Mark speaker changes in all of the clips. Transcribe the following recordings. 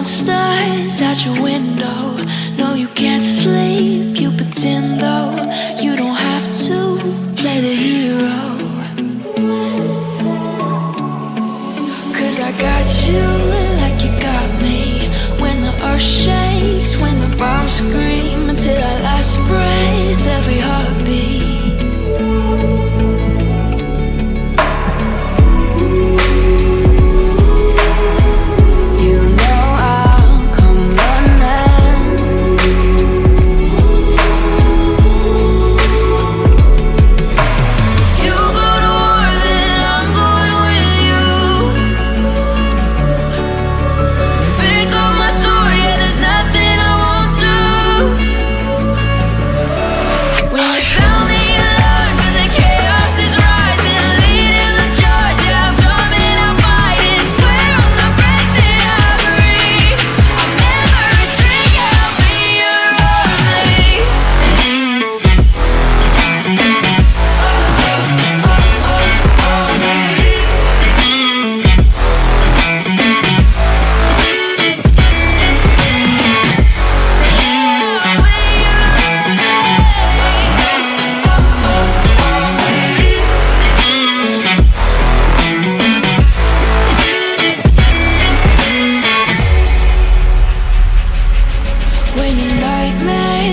Speaker 1: monsters at your window. No, you can't sleep, you pretend though. You don't have to play the hero. Cause I got you.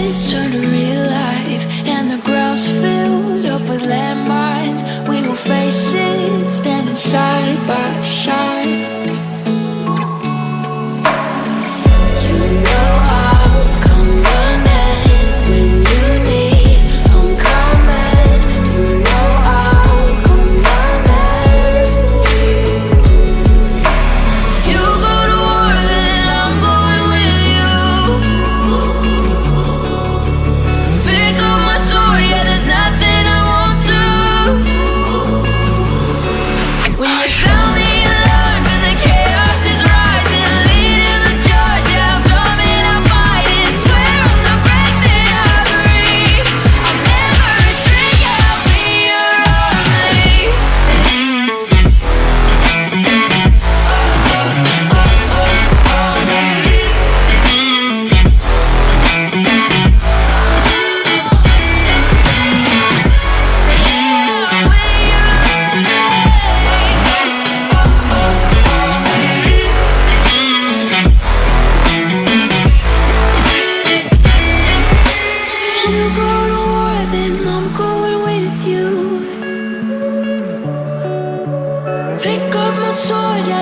Speaker 1: trees turned to real life. And the ground's filled up with landmines. We will face it standing side by side.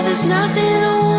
Speaker 1: there's nothing on